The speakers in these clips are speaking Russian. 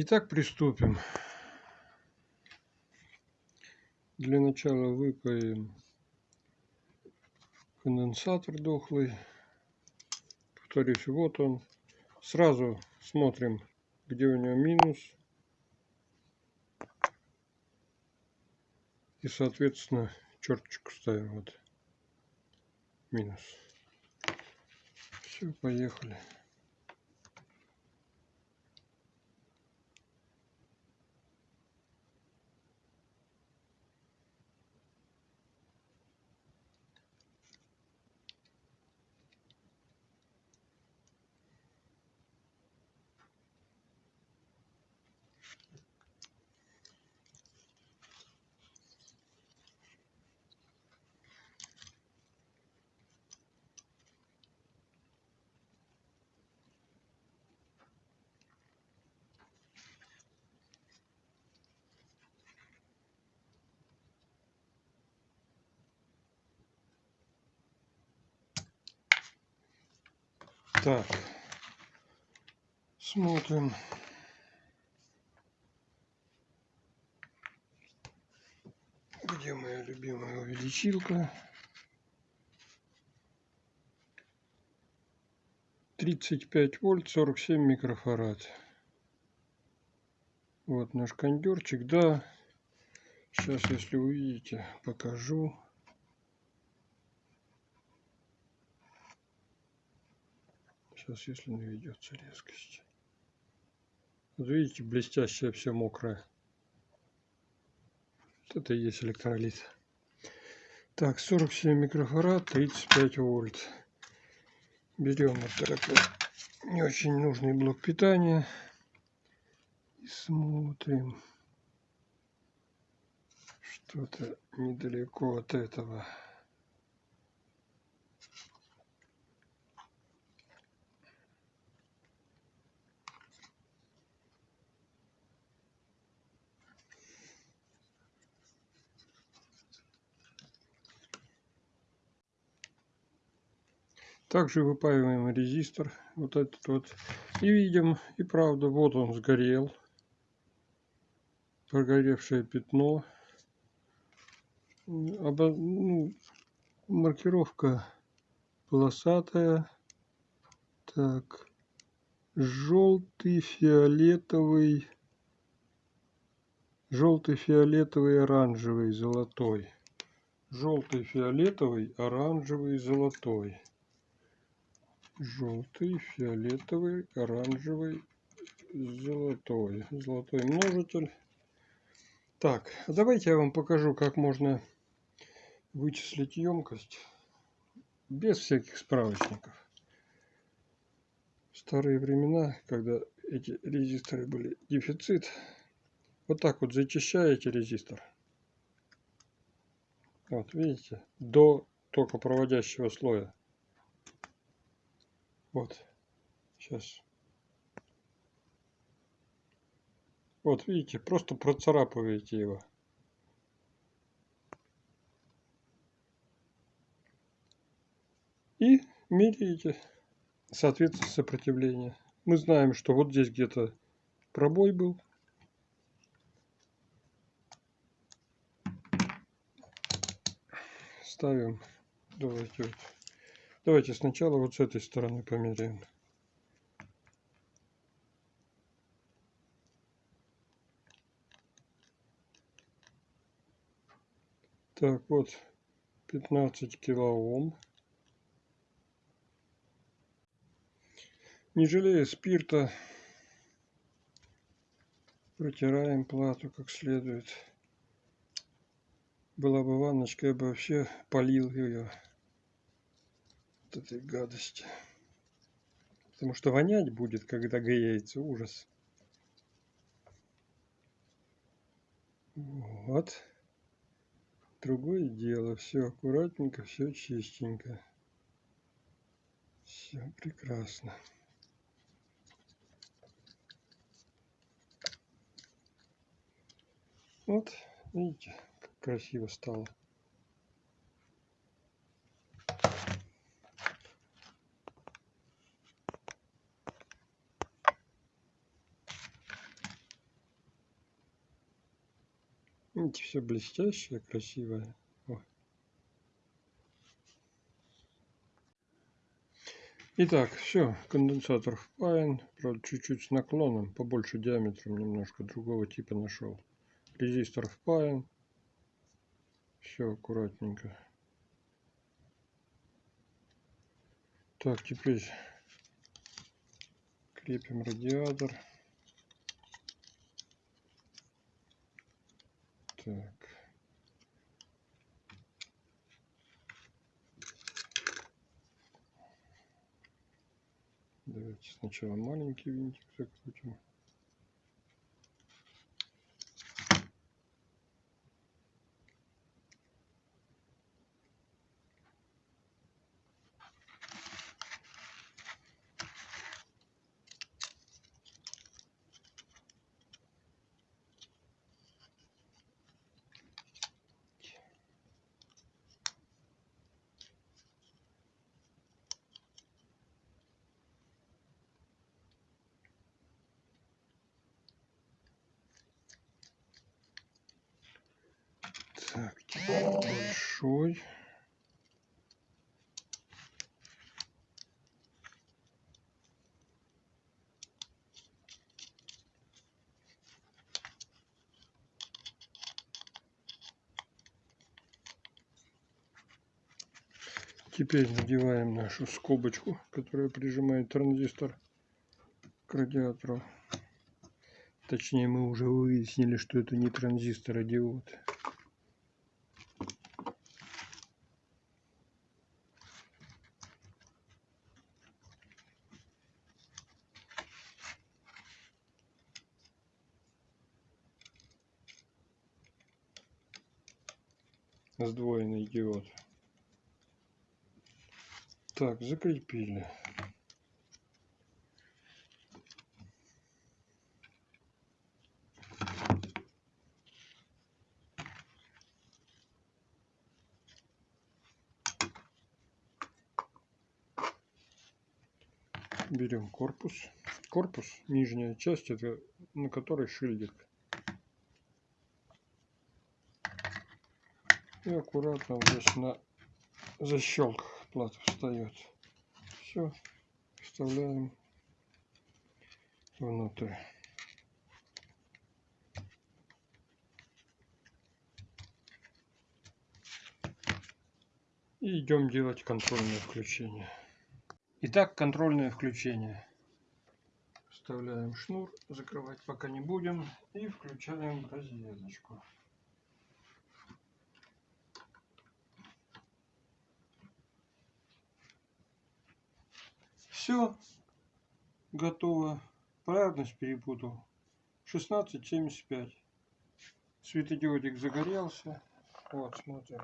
Итак, приступим. Для начала выпаем конденсатор дохлый. Повторюсь, вот он. Сразу смотрим, где у него минус. И, соответственно, черточку ставим. Вот минус. Все, поехали. Так, смотрим. Где моя любимая увеличилка? 35 вольт, 47 микрофарад. Вот наш кондерчик, да. Сейчас, если увидите, покажу. Сейчас, если наведется резкость. Вот видите, блестящее все мокрое. Вот это и есть электролит. Так, 47 микрофарад, 35 вольт. Берем вот такой не очень нужный блок питания. И смотрим. Что-то недалеко от этого. Также выпаиваем резистор, вот этот вот. И видим, и правда, вот он сгорел. Прогоревшее пятно. Обо... Ну, маркировка полосатая. Так. Желтый, фиолетовый. Желтый, фиолетовый, оранжевый, золотой. Желтый, фиолетовый, оранжевый, золотой желтый, фиолетовый, оранжевый, золотой. Золотой множитель. Так, давайте я вам покажу, как можно вычислить емкость без всяких справочников. В старые времена, когда эти резисторы были дефицит, вот так вот зачищаете резистор. Вот, видите, до токопроводящего слоя. Вот. Сейчас. Вот видите, просто процарапываете его. И меряете, соответственно, сопротивление. Мы знаем, что вот здесь где-то пробой был. Ставим. Давайте вот. Давайте сначала вот с этой стороны померяем. Так, вот 15 килоом. Не жалея спирта, протираем плату как следует. Была бы ванночка, я бы вообще полил ее от этой гадости. Потому что вонять будет, когда греется. Ужас. Вот. Другое дело. Все аккуратненько, все чистенько. Все прекрасно. Вот, видите, как красиво стало. Видите, все блестящее, красивое. О. Итак, все, конденсатор впаян, правда чуть-чуть с наклоном, побольше диаметром немножко другого типа нашел. Резистор впаян, все аккуратненько. Так, теперь крепим радиатор. Так. Давайте сначала маленький винтик закрутим. Так, большой. Теперь надеваем нашу скобочку, которая прижимает транзистор к радиатору. Точнее, мы уже выяснили, что это не транзистор, а диод. Сдвоенный диод. Так, закрепили. берем корпус. Корпус, нижняя часть, это на которой шильдик. И аккуратно здесь на защелках плата встает. Все, вставляем внутрь. И идем делать контрольное включение. Итак, контрольное включение. Вставляем шнур, закрывать пока не будем. И включаем розеточку. Все, готово. Полярность перепутал. 16.75. Светодиодик загорелся. Вот, смотрим.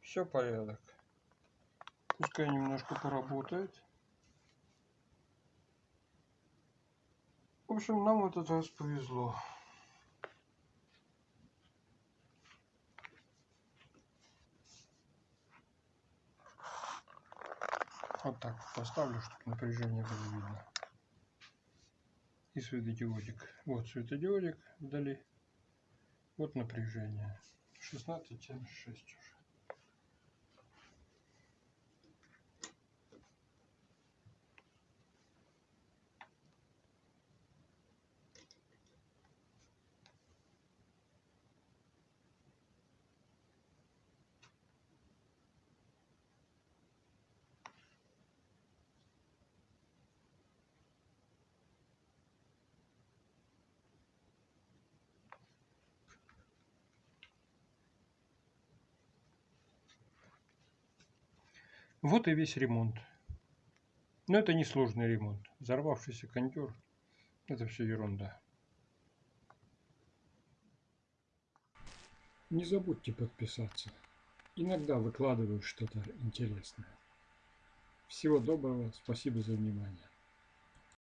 Все порядок. Пускай немножко поработает. В общем, нам этот раз повезло. Вот так поставлю, чтобы напряжение было видно. И светодиодик. Вот светодиодик вдали. Вот напряжение. 16,76 уже. Вот и весь ремонт. Но это не сложный ремонт. Взорвавшийся кондер – это все ерунда. Не забудьте подписаться. Иногда выкладываю что-то интересное. Всего доброго, спасибо за внимание.